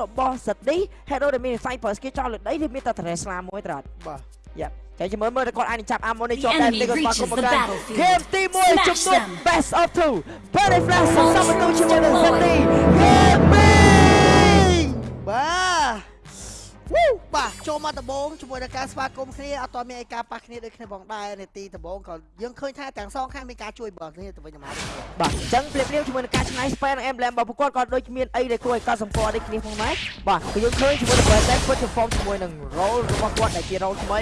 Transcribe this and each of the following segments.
របស់សិតឌី hero ដែលមាន sniper ប្រើ skill ចោលលើដីវាមានតែ Teresla មួយត្រាត់បាទយ៉ាតែចាំមើលមើលតែគាត់អាចនឹងចាប់ ammo នេះជាប់ The ដែរ enemy ទីគាត់ស្វាគម reaches ន៍មក the កាន់ battlefield. ហ្គេមទី1 Smash ជំនួប them. best of 2 Penny Flash សន្សំបន្ទូជាមួយនឹងសិតឌីហ្គេម2បាទវូ បាទចូលមកដំបងជាមួយនឹងការស្វាគមន៍គ្នាអត់តមានឯការប៉ះគ្នាដូចគ្នាផងដែរនាទីដំបងក៏យើងឃើញថាទាំងសងខាងមានការជួយបងគ្នាទៅវិញទៅមកដូចគ្នាបាទអញ្ចឹងភ្លាមភ្លាមជាមួយនឹងការឆ្នៃ span និង emblem របស់ពួកគាត់ក៏ដូចមានអីដែលគួរឲ្យកត់សម្គាល់ដូចគ្នាផងដែរបាទគឺយើងឃើញជាមួយនឹង Brandon គាត់ perform ជាមួយនឹង role របស់គាត់ដែលជា role ថ្មី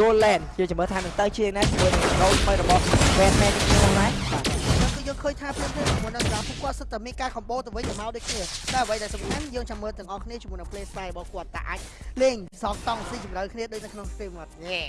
Goland យើងចាំមើលថានឹងទៅជាណាជាមួយនឹង role ថ្មីរបស់ Batman នេះផងដែរបាទគឺយើង ឃើញថាភ្លាមៗជាមួយនឹងការពួកគាត់សិតតែមានការ combo ទៅវិញទៅមកដូចគ្នាតែអ្វីដែលសំខាន់យើងចាំមើលទាំងអស់គ្នាជាមួយនឹង play style របស់គាត់តែអាចលេងសងតង់ស៊ីជម្រៅគ្នាដូចនៅក្នុង stream អត់ញ៉េ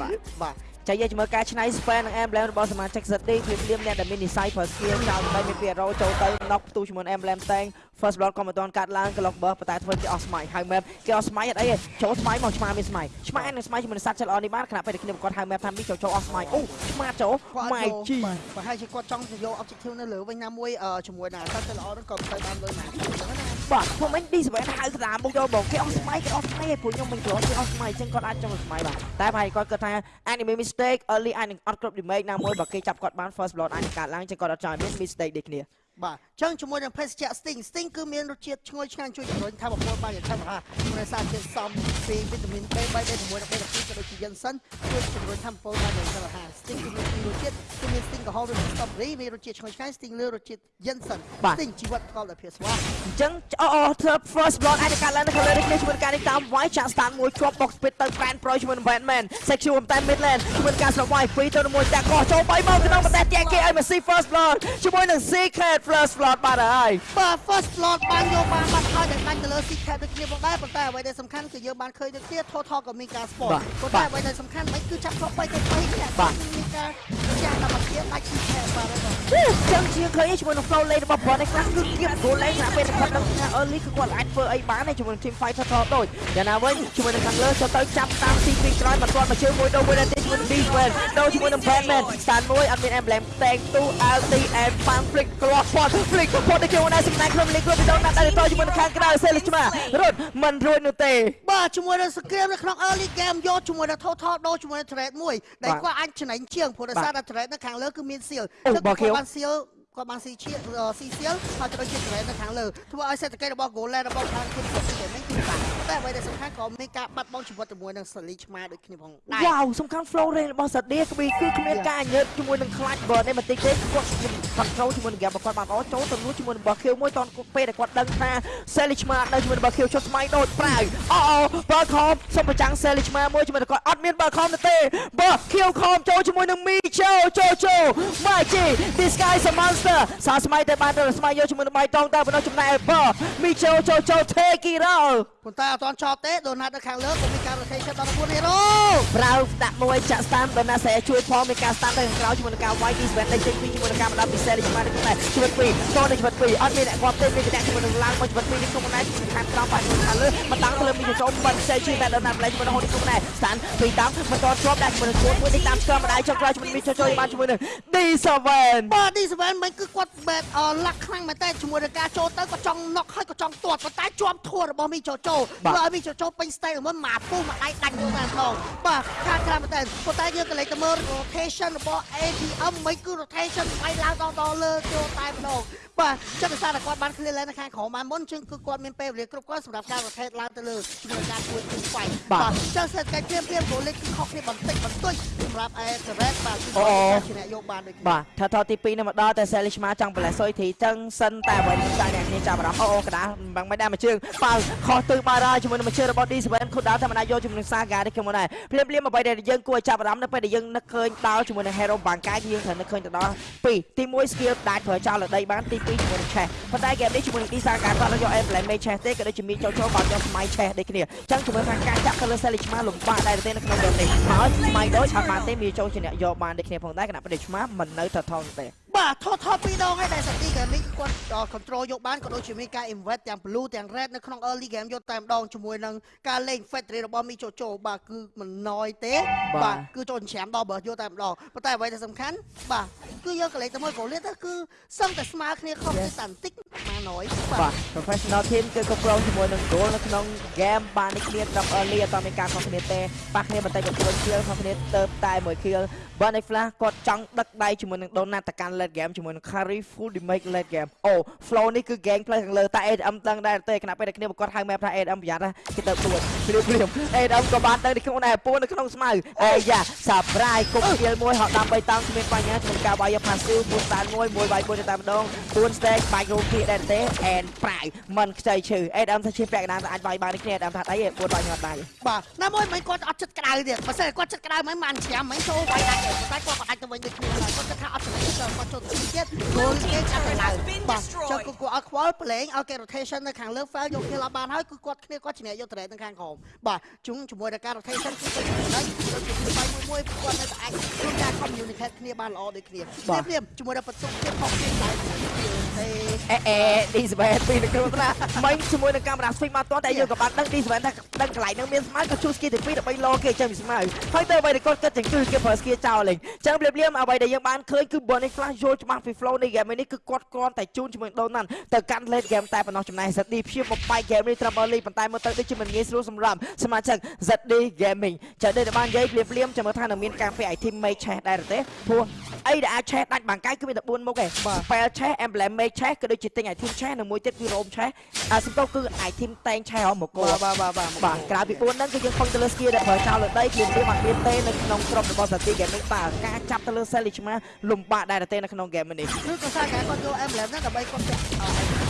បាទបាទចាយើងមើលការឆ្នៃ span និង emblem របស់សមាជិក City ភ្លាមភ្លាមអ្នកដែលមាននិស័យ per skill ចោលទៅមានពី role ចូលទៅ knock ផ្ទុះជាមួយនឹង emblem តែង first blood ក៏មិនទាន់កាត់ឡើង clock burst ប៉ុន្តែធ្វើគេអស់ស្មៃហើយ map គេអស់ស្មៃអត់អីទេចូលស្មៃមកឆ្មាមានស្មៃឆ្មានឹងស្មៃជាមួយនឹងសត្វចិត្តល្អនេះបានខណៈពេលដែលគ្នាប្រកបហៅ map ថាមីចូលចូលអស់ស្មៃអូឆ្មាចូលគាត់ម៉ៃជីបាទប្រហែលជាគាត់ចង់ទៅយក objective នៅលើវិញណាមួយអឺជាមួយនឹងអាសត្វចិត្តល្អហ្នឹងក៏មិនទៅបានលុយណាអញ្ចឹងណាបាទខ្ញុំមិន D7 ហៅក្តារមុខយកបងគេអស់ស្មៃគេអស់ស្មៃឯងព្រោះខ្ញុំមិនគ្រាន់គេអស់ស្មៃអញ្ចឹងគាត់អាចចង់ស្មៃបាទតែប្រហែលគាត់គិតថា anime mistake early អាចនឹងអត់គ្រប់ remake ណាមួយបើគេចាប់គាត់បាន first blood អាចនឹងកាត់ឡើងអញ្ចឹងគាត់អត់ចង់ឲ្យមាន mistake ដូចគ្នា បាទអញ្ចឹងជាមួយនឹងភេសជ្ជៈ Sting Sting គឺមានរសជាតិឈ្ងុយឆ្ងាញ់ជួយជំរុញថាបពលបានយ៉ាងឆាប់រហ័សដោយសារជាតិសំពីវីតាមីន B3 ដែលជាមួយនឹង B12 ក៏ដូចជាយិនសិនជួយជំរុញថាបពលបានយ៉ាងឆាប់រហ័ស Sting គឺមានពីររសជាតិគឺមាន Sting ក្រហមឬ Strawberry មានរសជាតិឈ្ងុយឆ្ងាញ់ Sting លើរសជាតិយិនសិន Sting ជីវិតប្រកបដោយភាពស្វាហាប់អញ្ចឹងអូអូធ្វើ first blood អាចនឹងកាត់ឡើងនៅខាងលើនេះគ្នាជាមួយនឹងការនេះតាមវាយចាក់ stand មួយជាប់ box pit ទៅ Grand Pro ជាមួយនឹង Batman section តែ midland ជាមួយនឹងការស្រុកវាយ2ទៅ1តាក់កោះចូល3មកក្នុងប្រទេសទាំងគេឲ្យ Messi first blood ជាមួយនឹង secret first blood បាទហើយបាទ first blood បានយកបានបាត់ហើយដែលដាច់ទៅលើ secret ដូចគ្នាផងដែរប៉ុន្តែអ្វីដែលសំខាន់គឺយើងបានឃើញដូចគ្នា total ក៏មានការ sport ប៉ុន្តែអ្វីដែលសំខាន់មិនគឺចាប់គ្រប់3ទៅ3គ្នាមានការ ចាស់តាមភាពដាច់ secret បាទហើយចឹងជាឃើញជាមួយនឹង flow lane របស់ Bond នេះខ្លះគឺគៀប goal lane ថាពេលគាត់ដឹងថា early គឺគាត់អាចធ្វើអីបានទេជាមួយនឹង team fighter ថតដូចយ៉ាងណាវិញជាមួយនឹងខាងលើចូលទៅចាប់តាម CP ក្រោយមកគាត់មកជើងមួយដូរមួយទៀតជាមួយនឹង Defense ដូរជាមួយនឹង Batman stand មួយអត់មាន emblem tag 2 LT and fan flick គ្រាប់គាត់ flick គាត់ទៅចូលនៅសំណាញ់ក្នុងលេខគ្រាប់វីដេអូណាត់ដល់ទៅជាមួយនឹងខាងក្រៅសេលឆ្មារត់មិនរួចនោះទេបាទជាមួយនឹងសង្គ្រាមនៅក្នុង early game យកជាមួយនឹង total ដូរជាមួយនឹង trade មួយដែលគាត់អាចចំណេញជាងព្រោះដោយសារតែ trade នៅខាងលើគឺមាន seal គាត់បាន seal គាត់បានស៊ីឈៀស៊ីសៀលហើយទៅជា trade នៅខាងលើធ្វើឲ្យសេដ្ឋកិច្ចរបស់ Golan របស់ខាងគុណសុខតែមិនគឺបាក់ តែអ្វីដែលសំខាន់ក៏មានការបាត់បង់ជីវិតជាមួយនឹងសលីឆ្មាដូចគ្នាផងដែរវ៉ាវសំខាន់ flow range របស់ Sadia គឺគឺគ្មានការញើតជាមួយនឹងខ្លាច់ bird នេះបន្តិចទេគាត់គាត់ចូលជាមួយនឹង game របស់គាត់បានល្អចូលទៅលួចជាមួយនឹង Barkill មួយតនពេលដែលគាត់ដឹងថា Sally ឆ្មានៅជាមួយនឹង Barkill ចុះស្មៃដូចប្រាវអូអូ Barcom សុំប្រចាំង Sally ឆ្មាមួយជាមួយនឹងគាត់អត់មាន Barcom ទេ Barkill ខំចូលជាមួយនឹង Micho ចូលចូល Magic this guy is a monster សាស្មៃតែបានទៅស្មៃយកជាមួយនឹងបៃតងតែបណ្ដោះចំណែក Bar Micho ចូលចូល take it all ប៉ុន្តែអត់ទាន់ចប់ទេដូណាត់នៅខាងលើក៏មានការ rotation ដល់4 hero ប្រៅដាក់មួយចាក់ស្តានដល់ណាសេជួយផងមានការស្តានទៅខាងក្រោយជាមួយនឹងការវាយ Disband ដេញចេញពីជាមួយនឹងការបណ្ដាពិសេសនេះមកនេះដែរជីវិតពីរតទៅជីវិតពីរអត់មានអ្នកគាត់ទេមានតែជាមួយនឹងឡើងមកជីវិតពីរនេះក្នុងណែជាមួយខាងក្រោមបាច់ខាងលើមកតាំងទៅលើមានចូលមិនផ្សេងជាតែដល់ណាម្លេះជាមួយនឹងហូនក្នុងណែស្តានពីតាមមិនតជាប់ដាក់ជាមួយនឹងឈួតមួយនេះតាមស្គមម្ដាយចុងក្រោយជាមួយមានចូលចូលបានជាមួយនឹង D7 បាទ D7 មិនគឺគាត់បែបលាក់ខ្លាំងមែនតើជាមួយនឹងការចូលទៅក៏ចង់ knock ហើយក៏ចង់ទាត់ប៉ុន្តែជាប់ធួរបស់មីចូលចូលធ្វើឲ្យមីចូលចូលពេញ style មិនមកពុះមកដៃដាច់យកតាមផងបាទខាងក្រៅមែនតើប៉ុន្តែយើងក៏លេចទៅមើល rotation របស់ ATM មិនគឺ rotation ស្វ័យឡើងដល់ដល់លើចូលតែម្ដងបាទចិត្តដោយសារតែគាត់បាន clear lane នៅខាងក្រោមបានមុនជាងគឺគាត់មានពេលវេលាគ្រប់គ្រាន់សម្រាប់ការ rotate ឡើងទៅលើជាមួយការជួយគឺស្វ័យបាទចឹងសេដ្ឋកិច្ចព្រាមព្រាមក៏លេចគឺខុសគ្នាបន្តិចបន្តួចសម្រាប់ Aircraft បាទគឺគាត់ជាអ្នកយកបានដូចគ្នាបាទថាថតទី2នេះមកដល់តែ Sally ឆ្មាចង់ប្រឡេះសុយធីចឹងសិនតែអ្វីចាអ្នកគ្នាចាប់អារម្មណ៍អូអូកដាមិនមិនដែរមួយជើងប៉ៅខុសទិសបាទហើយជាមួយនឹងមួយជើងរបស់ D7 ខុសដល់តែមិនអាចយកជាមួយនឹង Saga នេះខ្ញុំដែរភ្លាមភ្លាមអ្វីដែលយើងគួរឲ្យចាប់អារម្មណ៍នៅពេលដែលយើងនឹកឃើញដល់ជាមួយនឹង Hero បាងកាយយើងត្រូវនឹកឃើញទៅដល់2ទី1 skill ដាច់ប្រើចោលលើដីបានទី2ជាមួយនឹង Chess ប៉ុន្តែ game នេះជាមួយនឹង D Saga គាត់យក Emblem Mage Chess ទេក៏ដូចជាមានចូលចូលបានយកស្មៃ Chess ដូចគ្នាចឹងជាមួយថាការចាក់ទៅលើ Sally ឆ្មាលំបាកដែរទេនៅក្នុង game នេះហើយស្មៃដូចឆាប់បានទេមានចូលជាអ្នកយកបានដូចគ្នាផងដែរគណៈពេលឆ្មាមិននៅថថងទេ បាទថតថតពីរដងហើយដែលសាទីហ្គេមនេះគាត់ control យកបានក៏ដូចជាមានការ invest ទាំង blue ទាំង red នៅក្នុង early game យកតែម្ដងជាមួយនឹងការលេង factory របស់មីជូជូបាទគឺមិនណយទេ បាទគឺចូលច្រាមដល់បើយកតែម្ដងប៉ុន្តែអ្វីដែលសំខាន់បាទគឺយើងក៏លេងទៅមើលកូលេទៅគឺសឹងតែស្មើគ្នាខុសគ្នាតែបន្តិចម៉ាណយបាទ professional team គឺគ្រប់គ្រងជាមួយនឹង goal នៅក្នុង game បាននេះគ្នាត្រឹម early អត់មានការខុសគ្នាទេប៉ះគ្នាបន្តិចបន្តួចគៀលខុសគ្នាទៅតែមួយគៀលបាទនៃ flash គាត់ចង់ដឹកដៃជាមួយនឹង donut ទៅកាន់ late game ជាមួយនឹង carry full damage late game អូ flow នេះគឺ game play ខាងលើតែ ADM ដឹងដែរទេខណៈពេលដែលគ្នាប្រកបហៅ map ថា ADM ប្រយ័ត្នណាគេទៅពួនព្រាមព្រាម ADM ក៏បានដឹងនៅក្នុងដែរពួននៅក្នុងស្មៅអាយ៉ា surprise គុំគៀលមួយហត់តាម3តង់គ្មានបញ្ហាក្នុងការវាយ passive ពួនស្តានមួយមួយវាយពួនទៅតែម្ដងពួន stage បាច់ rookie ដែរទេ and ប្រាយមិនខ្ចីឈឺ ADM ថាឈឺពាក់កណ្ដាលតែអាចវាយបាននេះគ្នា ADM ថាដៃឯងពួនវាយញ៉ាត់ដៃបាទណាមួយមិនគាត់អត់ចិត្តក្តៅទៀតបើសិនគាត់ចិត្តក្តៅមិនបានច្រាមមិនចូលវាយដាច់ទេតែគាត់ក៏ដាច់ទៅវិញដូចគ្នាដែរគាត់គិតថាអត់ចំណេញទៅគាត់ចូលទៅទៀតគោលគេចាប់ក្តៅបាទចុះគឺគាត់អត់ខ្វល់ប្រឡែងឲ្យគេ rotation នៅខាងលើ fail យក kill អត់បានហើយគឺគាត់គ្នាគាត់ជំនះយក trade នៅខាងក្រោមបាទជុំជាមួយនឹងការ rotation គឺគាត់ចំណេញយកពីបាយមួយមួយគាត់នៅតែអាចធ្វើការ communicate គ្នាបានល្អដូចគ្នាព្រាមជាមួយនឹងបន្ទុកទៀតផងគ្នាដែរ ទេអេអេ D7 ពីនៅក្នុងណាមិញជាមួយនឹងកាមេរ៉ា switch មកតតែយើងក៏បានដឹង D7 ថាដឹងកន្លែងហ្នឹងមានស្មៅក៏ជួស្គីទី2ដើម្បីលោគេចេញពីស្មៅហើយទៅអ្វីដែលគាត់គិតចឹងគឺគេប្រើស្គីចោលលេងចឹងព្រាបលៀមអ្វីដែលយើងបានឃើញគឺ Bonnie Flash យល់ច្បាស់ពី flow នៃ game នេះគឺគាត់គ្រាន់តែជូនជាមួយ Donut ទៅកាន់ late game តែប៉ុណ្ណោះចំណែក ZD ព្យាបបំបែក game នេះត្រឹម early ប៉ុន្តែមើលទៅដូចជាមិនងាយស្រួលសម្រាប់សមាជិក ZD Gaming ចឹងដូចបាននិយាយព្រាបលៀមចាំមើលថានឹងមានការពារ item make chest ដែរទេព្រោះអីដែលអាច chest ដាច់បាំងកាយគឺមានតែ4មុខឯង spell chest emblem make chest ក៏ដូចជាទិញ item chest និងមួយទៀតគឺ roam chest អាសំដៅគឺ item តែង chest ហ៎មកគោបាទបាទបាទបាទក្រៅពី4ហ្នឹងគឺយើងពឹងទៅលើ skill ដែលប្រើចោលលើដីគឺវាអត់មានទេនៅក្នុងក្រុមរបស់ Sati Game នេះបាទការចាប់ទៅលើ Sally ឆ្មាលំបាកដែរទេនៅក្នុង game នេះឬក៏សារការគាត់យក emblem ហ្នឹងដើម្បីគាត់ចាក់អឺ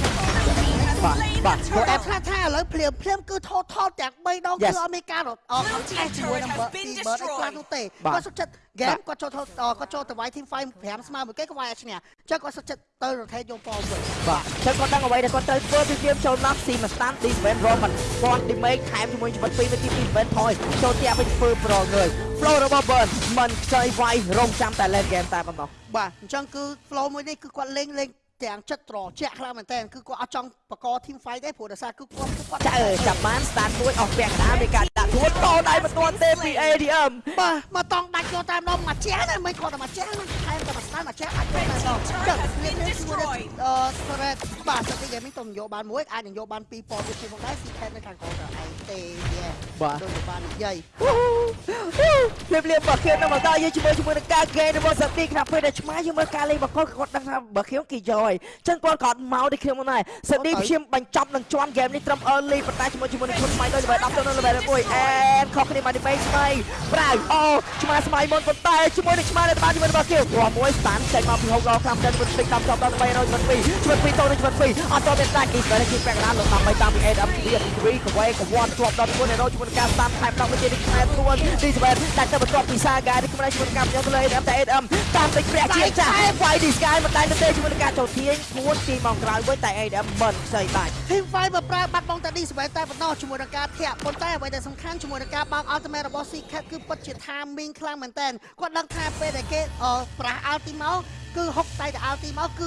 បាទបាទព្រោះអែ app ថាថាឥឡូវភ្លាមភ្លាមគឺថតថតទាំង3ដងគឺអត់មានការរត់អត់ខំឆេះជាមួយនឹងបើពីបើអីខ្លះនោះទេគាត់សុខចិត្ត game គាត់ចូលថតគាត់ចូលទៅវាយ team fight 5ស្មើមួយគេគាត់វាយឲ្យឈ្នះចឹងគាត់សុខចិត្តទៅ rotate យកប៉វិញបាទចឹងគាត់ដឹងអ្វីដែលគាត់ត្រូវធ្វើពី game ចូលមកស៊ីមក stand ទី event roll មិនគាត់ damage ខែមជាមួយជីវិត2នាទីពី event ថយចូលទៀតវិញធ្វើ pro ងើយ flow របស់ burn មិនខ្ចីវាយរងចាំតែ late game តែប៉ុណ្ណោះបាទអញ្ចឹងគឺ flow មួយនេះគឺគាត់លេងលេង ទាំងចិត្តត្រជាក់ខ្លាំងមែនតើគឺគាត់អត់ចង់បក team fight ទេព្រោះដោយសារគឺគាត់គាត់ចាអើចាប់បាន start មួយអស់ពាក់កណ្ដាលមានការដាក់ទួតតដៃមិនទាន់ទេពី ADM បាទមកតង់ដាច់យកតាមដងមួយចាស់ណាមិនគាត់តែមួយចាស់ណា ទៅមកស្ដាល់មកចេះអាចទៅមកចឹងវាមានជួយអឺ threat បាទសិទ្ធិ gaming ទៅយកបានមួយអាចនឹងយកបាន2ប៉ុនទៀតផងដែរ secret នៅខាងក្រោយឯងទេបាទដូចបាននិយាយលៀបលៀបបើខៀវនៅមកដល់យើងជាមួយជាមួយនឹងការហ្គេមរបស់សិទ្ធិក្នុងពេលដែលឆ្មាយើងមើលការលេងរបស់គាត់គាត់ដឹងថាបើខៀវគេយកហើយចឹងគាត់ក៏មកដូចខ្ញុំដែរសិទ្ធិខ្ញុំបញ្ចប់នឹងជាន់ game នេះត្រឹម early ប៉ុន្តែជាមួយជាមួយនឹងខ្លួនថ្មីដូចលេ level 10ទៅនៅ level 1អែមខុសគ្នាមកនេះបែកស្មៃប្រៅអូឆ្មាស្មៃមុនប៉ុន្តែជាមួយនឹងឆ្មានៅតាមជាមួយរបស់គេគាត់6ស្តានចេញមកពី6ដល់5ចិត្តវិទ្យាតាមចប់ដល់302វិទ្យា2តូនវិទ្យា2អត់ចូលមានដាច់ពីពេលគេប្រាក់ដល់ដើម្បីតាមពី AWP 3កវ៉េកវ៉ាត់ជាប់ដល់4នៅជាមួយការស្តានថែមដល់មួយទៀតនេះខ្មែរទួនទីស្បែតតែទៅបន្ទាប់ពីសាកានេះខ្មែរជាមួយការយកទៅលើ AWP តែ AWP តាមទឹកព្រះជាចាស់ Fight this guy មិនដែរទេជាមួយការចូលធាញគួនទីមកក្រោយវិញតែ AWP មិនខ្ចីបាច់ Team Fight មកប្រើបាត់បង់តែ D ស្បែតតែបន្តជាមួយនឹងការធាក់ប៉ុន្តែអ្វីដែលសំខាន់ជាមួយនឹងការបោក Ultimate របស់ Secret គឺពិតជា timing ខ្លាំងមែនតើគាត់ដឹងថាពេលដែលគេប្រះស់ Ulti មកគឺហុកតែតែ Ulti មកគឺ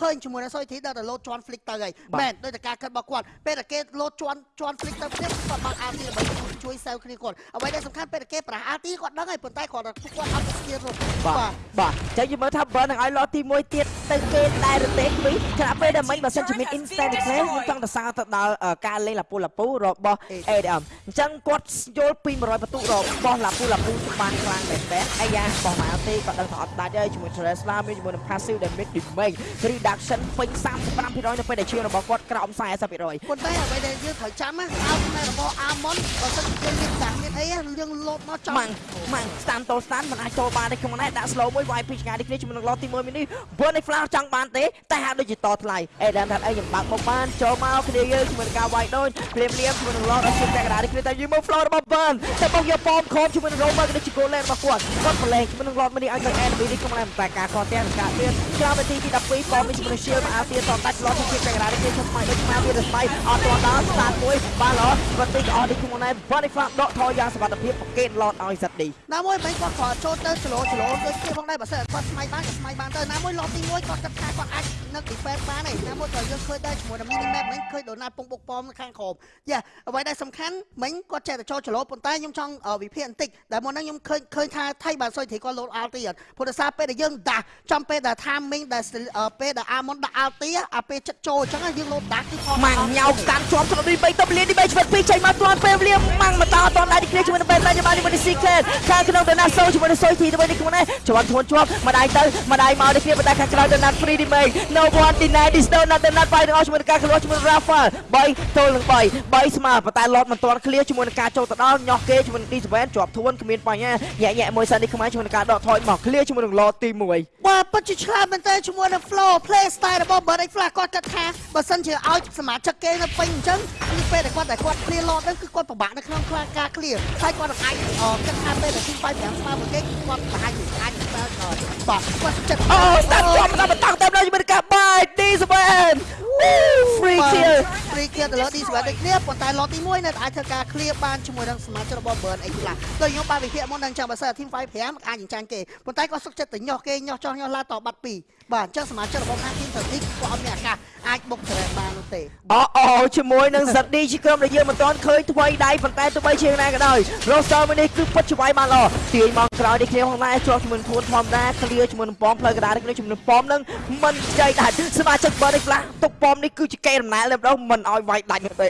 ឃើញជាមួយនឹងសុយធីដល់តែលោតជន់ flick ទៅហើយមែនដោយតែការគិតរបស់គាត់ពេលដែលគេលោតជន់ជន់ flick ទៅទៀតគាត់បើក Ulti ដើម្បីជួយសែវគ្នាគាត់អ្វីដែលសំខាន់ពេលដែលគេប្រាស់ Ulti គាត់ដឹងហើយប៉ុន្តែគាត់គាត់អត់ស្គៀររត់បាទបាទចឹងយើងមើលថាបើនឹងឲ្យឡទី1ទៀតទៅគេដែររទេពីខណៈពេលដែលមិញបើសិនជាមាន instant play យើងចង់ទៅសារទៅដល់ការលេងលាពូលាពូរបស់ ADM អញ្ចឹងគាត់យល់ពី100បន្ទុករបស់លាពូលាពូបានខ្លាំងមែនតើអាយ៉ាបោះមកទេគាត់ដឹងថាអត់ដាច់ហើយជាមួយ Teresla មានជាមួយនឹង passive damage damage reduction ពេញ35%នៅពេលដែលឈាមរបស់គាត់ក្រោម40%ប៉ុន្តែអ្វីដែលយើងត្រូវចាំណាអោបនៅរបស់ Almond បើសិនជាមានសាំងមានអីយើងលោតមកចង់ម៉ាំងម៉ាំង stand តូ stand មិនអាចចូលបានទេក្នុងនេះដាក់ slow មួយវាយពីឆ្ងាយនេះគ្នាជាមួយនឹង lot ទី1មីនេះ burn នៃ flash ចង់បានទេតែហាក់ដូចជាតថ្លៃអេដាមថាអីខ្ញុំបើកមកបានចូលមកគ្នាយើងជាមួយនឹងការវាយដូចព្រាមព្រាមជាមួយនឹង lot អត់ជិះតែកណ្ដាលនេះគ្នាតែយើងមក flow របស់ burn តែបងយកប៉មខំជាមួយនឹង rover ក៏ដូចជា goal lane របស់គាត់គាត់ប្រឡែងជាមួយនឹង lot មីនេះឲ្យទៅ enemy នេះក្នុងតែការគាត់ទាំងការទៀតក្រោយនាទីទី12ប៉មនេះជាមួយនឹង shield មកអាទៀតតដាច់ lot ជិះតែកណ្ដាលនេះគ្នាឈប់ស្មៃដូចមកវាទៅស្មៃអត់ទាន់ដល់ start មួយបាន lot គាត់ទីក៏អត់នេះក្នុងនេះ burn នៃ flash ដកថយយ៉ាងសុវត្ថិភាពប្រកេត lot ឲ្យ ZD ណាមួយមិនគាត់គាត់ចូលទៅស្លូស្លូដូចគ្នាផងដែរបើសិនគាត់ស្មៃបានក៏ស្មៃបានទៅណាមួយឡប់ទី1គាត់គិតថាគាត់អាចនឹក defense បានឯណាមួយក៏យើងឃើញដែរជាមួយនឹង mini map មិញឃើញដូណាល់ពងបុកប៉មនៅខាងក្រោមយ៉ាអ្វីដែលសំខាន់មិញគាត់ចេះតែចូលច្រឡោប៉ុន្តែខ្ញុំចង់វិភាគបន្តិចដែលមុនហ្នឹងខ្ញុំឃើញឃើញថាថៃបានសុយត្រីគាត់លោត alt ទៀតព្រោះដោយសារពេលដែលយើងដាស់ចំពេលដែល timing ដែលពេលដែលអាមុនដាក់អាល់ទីអាពេលចិត្តចូលអញ្ចឹងយើងលោតដាក់គឺខំម៉ាំងញ៉ៅកាន់ជាប់ស្រុកនេះ3តបលៀននេះ3ឆ្វិត2ចេញមកទាន់ពេលវេលាម៉ាំងមកតអត់ទាន់ដែរនេះគ្នាជាមួយនឹងបែបណាជាមួយនឹ ងស៊ីក្លេតខាងក្នុងដណាសូជាមួយនឹងសុយទីទៅនេះខ្លួននេះជាប់ធ្ងន់ជាប់ម្ដាយទៅម្ដាយមកនេះគ្នាបណ្ដាខាងក្រៅដណាត់ free remake no one deny this donut ដណាត់បាយទាំងអស់ជាមួយនឹងការក្លាស់ជាមួយនឹង Rafael 3ទល់នឹង3 3ស្មើប៉ុន្តែ lot មិនទាន់ឃ្លៀជាមួយនឹងការចូលទៅដល់ញោះគេជាមួយនឹង D7 ជាប់ធ្ងន់គ្មានបញ្ហាញាក់ញាក់មួយសិននេះខ្មែរជាមួយនឹងការដកថយមកឃ្លៀជាមួយនឹង lot ទី1បាទពិតជាឆ្លាតមែនតើជាមួយនឹង flow play style របស់ Bird X Flash គាត់គិតថាបើសិនជាឲ្យសមាជិកគេនៅពេញអញ្ចឹងគឺពេលដែលគាត់តែគាត់ clear lot ហ្នឹងគឺគាត់ពិបាកនៅក្នុងការ clear ហើយគាត់នឹងអាចអឺគិតថាពេលដែលទី5 5ស្មើមួយគេគឺគាត់ប្រហែលជាអាចស្មើគាត់បាទគាត់ចិត្តអូស្ដាប់ជាប់ដល់បន្តតាមដល់ជាមួយនឹងការបាយ D7 free kill free kill ទៅលើ D7 ដូចគ្នាប៉ុន្តែ lot ទី1នៅតែអាចធ្វើការ clear បានជាមួយនឹងសមាជិករបស់ Bird X Flash ដូចខ្ញុំបានវិភាគមុននឹងចឹងបើសិន team 5 5អាចចាញ់គេប៉ុន្តែគាត់សុខចិត្តទៅញាស់គេញាស់ចោះញាស់ឡាតបាត់ពីរ បាទអញ្ចឹងសមាជិករបស់ខាង team 30គាត់អត់មានឱកាសអាចបុកច្រែកបាននោះទេអូអូជាមួយនឹងសិតឌីជាក្រុមដែលយើងមិនទាន់ឃើញថ្មីដៃប៉ុន្តែទោះបីជាយ៉ាងណាក៏ដោយ roster មួយនេះគឺពិតជាវាយបានល្អទាញមកក្រោយនេះគ្នាផងដែរជាប់ជាមួយនឹងធួនធម្មតា clear ជាមួយនឹងប៉មផ្លូវកណ្ដាលនេះគ្នាជាមួយនឹងប៉មនឹងមិនចៃដាច់សមាជិក Bird X Flash ទុកប៉មនេះគឺជាកេរដំណែលតែម្ដងមិនឲ្យវាយដាច់នោះទេ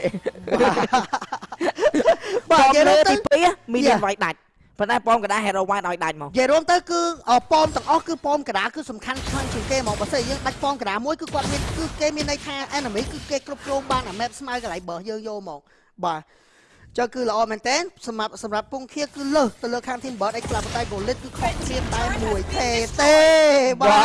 បាទប៉មនិយាយលើទៅទី2មានវាយដាច់ ប៉ុន្តែប៉មកណ្ដាល hero wide ឲ្យដាច់មកនិយាយរួមទៅគឺអប៉មទាំងអស់គឺប៉មកដាគឺសំខាន់ខ្លាំងជាងគេហ្មងបើសិនយើងដាច់ប៉មកដាមួយគឺគាត់មានគឺគេមានន័យថា enemy គឺគេគ្រប់គ្រងបានអា map ស្មៅកន្លែងបើយើងយកមកបាទ ចុះគឺល្អមែនតើសម្រាប់សម្រាប់ពងខៀគឺលើសទៅលើខាង team bird អីខ្លះប៉ុន្តែ goal lit គឺខុសគ្នាតែមួយទេទេបាបា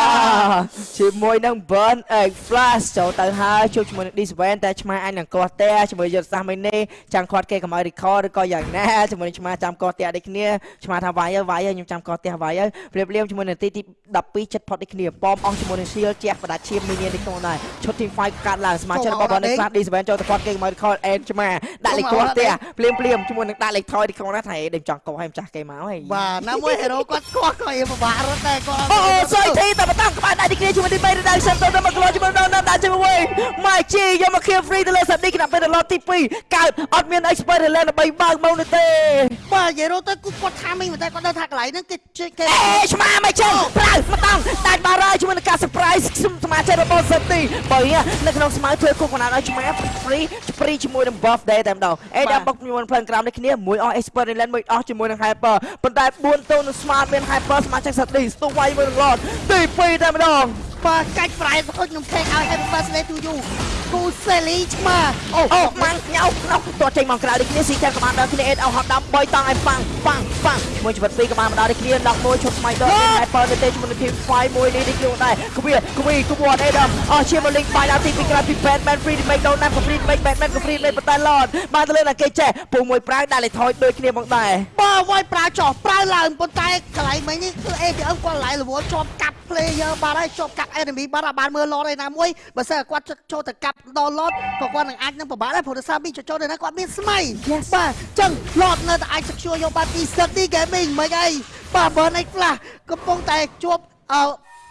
ទទជាមួយនឹង Burn Egg Flash ចូលទៅហើយជួបជាមួយនឹង D7 តែឆ្មាអញនឹងកោះតែជាមួយយុទ្ធសាស្ត្រមីនេះចាំខាត់គេកុំឲ្យ record ឬក៏យ៉ាងណាជាមួយនឹងឆ្មាចាំកោះតែដូចគ្នាឆ្មាថាវាយហើយវាយហើយខ្ញុំចាំកោះតែវាយហើយព្រៀបលៀមជាមួយនឹងទីទី12ចិត្តផុតដូចគ្នាប៉មអស់ជាមួយនឹង Shield ជះបដាឈាមមីនេះនេះក្នុងដែរឈុត team fight កាត់ឡើងសមាជិករបស់ Burn Egg Flash D7 ចូលទៅខាត់គេកុំឲ្យ record and ឆ្មាដាក់លេខកោះតែព្រៀមព្រៀមជាមួយនឹងដាក់លេខថយទីក្នុងដែរថាដេញចង់កោះឲ្យម្ចាស់គេមកហើយបាទណាមួយ hero គាត់ស្គាល់ក៏ឯពិបាករត់ដែរគាត់អូសយទីតែបតាំងក្បាលដៃទីគ្នាជាមួយទី3រដៅសិនទៅមកក្លោជាមួយដល់ដល់ជាមួយម៉ៃជីយកមក kill free ទៅលើសាឌីគណៈពេលដល់ទី2កើតអត់មាន expert ទៅលើដើម្បីបើកមកនោះទេបាទនិយាយរួមទៅគឺគាត់ថាមិញតែគាត់ដឹងថាកន្លែងហ្នឹងគេគេអេឆ្មាមិនចឹងប្រៅមកតង់ដាច់បារ៉ាជាមួយនឹងការ surprise សមាជិករបស់សាឌីបើនៅក្នុងស្មៅធ្វើគុកកណ្ដាលឲ្យឆ្មា free free ជាមួយនឹង buff day តែម្ដងអេដល់បុកជាមួយនឹងផ្លូវក្រោមនេះគ្នាមួយអស់ expert លេនមួយអស់ជាមួយនឹង hyper ប៉ុន្តែ4ទៅនឹង smart មាន hyper សមាជិកសាឌីស្ទុះវាយមួយនឹង lot ទី2តែម្ដងបាទកាច់ប្រែទៅខ្ញុំខេកឲ្យ happy birthday to you គូសេលីឆ្មាអូអូម៉ាំងញ៉ៅក្នុងតោះចេញមកក្រៅដូចគ្នាស៊ីចាំកម្ពុជាគ្នាអេតអោហត់ដាំ3តង់ឲ្យប៉ាំងប៉ាំងប៉ាំងមួយជីវិតពីរកម្ពុជាដូចគ្នាដល់មួយឈុតថ្មីដល់ហើយបើទៅទេជាមួយនឹង team fight មួយនេះនេះខ្លួនដែរគវីគវីគួតអេដាមអស់ជាមកលេងបាយដល់ទីពីក្រៅពី Batman Free Remake ដល់ណាក៏ Free Remake Batman ក៏ Free Remake ប៉ុន្តែ Lord បានទៅលើណាគេចេះពូមួយប្រាវដាក់លេខថយដូចគ្នាមកដែរបាទវាយប្រើចោះប្រើឡើងប៉ុន្តែកន្លែងមិញនេះគឺ ATM គាត់កន្លែងរវល់ជាប់កាប់ player បាទហើយជាប់កាប់ enemy បាទអាចបានមើល lot ឯណាមួយបើសិនគាត់ចូលទៅកាប់ដល់ lot ក៏គាត់នឹងអាចនឹងពិបាកដែរព្រោះដោយសារមីចូលទៅណាគាត់មានស្មៃបាទអញ្ចឹង lot នៅតែអាច secure យកបានពី City Gaming មិនអីបាទបើនេះខ្លះកំពុងតែជួបអឺ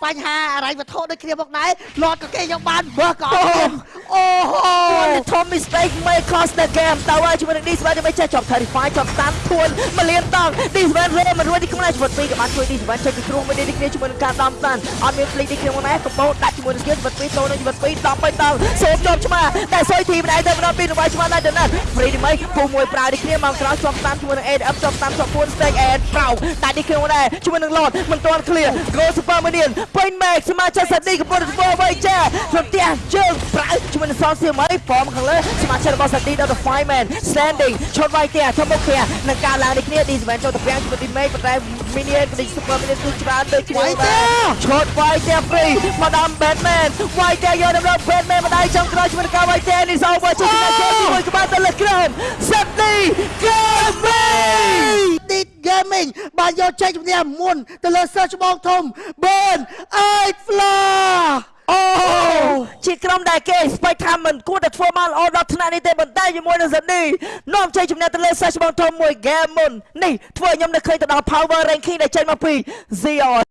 បញ្ហាអរិយវត្ថុដូចគ្នាមកដែរ lot ក៏គេយកបានបើក៏អត់មានអូហូ One Tom mistake may cost the game តើហើយជាមួយនឹង D7 ដើម្បីចេះជាប់ terrify ជាប់ stand ធួនមួយលានតង់ D7 រេមិនរួចទីក្នុងជីវិតពីរក៏បានជួយ D7 ចេញពីគ្រោះមួយនេះគ្នាជាមួយនឹងការដំ stand អត់មាន flick ទីក្នុងណាកំបោដាក់ជាមួយនឹងជីវិតពីរតូននឹងជីវិតពីរ10បីតង់សូមជាប់ឆ្មាតែសុយធីម្ដាយទៅម្ដងពីររបស់ឆ្មាដែរទៅណាត់ free ទី mấy ពូមួយប្រើទីគ្នាមកក្រោយជាប់ stand ជាមួយនឹង ADM ជាប់ stand ជាប់ពួន stake and ប្រោដាក់ទីក្នុងដែរជាមួយនឹង Lord មិនទាន់ clear go super minion ពេញ max សមាជិកសាឌីកំពុងតែធ្វើអ្វីចាព្រមទាំងជើងប្រើជាមួយនឹងសនសៀមអី form ខាងលើសមាជិករបស់សាឌីដល់ទៅ five man standing ឈុតវាយទៀតឈុតមុខគ្នានឹងការឡើងនេះគ្នា D7 ចូលទៅពាំងជាមួយ teammate ប៉ុន្តែ minion ក៏ super minion គឺច្រើនដូចគ្នាដែរឈុតវាយទៀត free មកដល់ Batman វាយទៀតយកដល់ Batman ម្ដាយចុងក្រោយជាមួយនឹងការវាយទៀតនេះ over ជួយជំនួយជាមួយក្បាលទៅលើក្រុមសាឌី Gaming Deep Gaming បានយកចេញជំនះមុនទៅលើ Search បងធំ Burn 8 Floor អូជាក្រុមដែលគេស្បែកថាមិនគួរតែធ្វើមកល្អដល់ថ្នាក់នេះទេបន្តែជាមួយនឹងសាឌីនាំជ័យជំនះទៅលើសាច់បងធំមួយហ្គេមមុននេះធ្វើឲ្យខ្ញុំនឹកឃើញទៅដល់ Power Ranking ដែលចេញមកពី Zion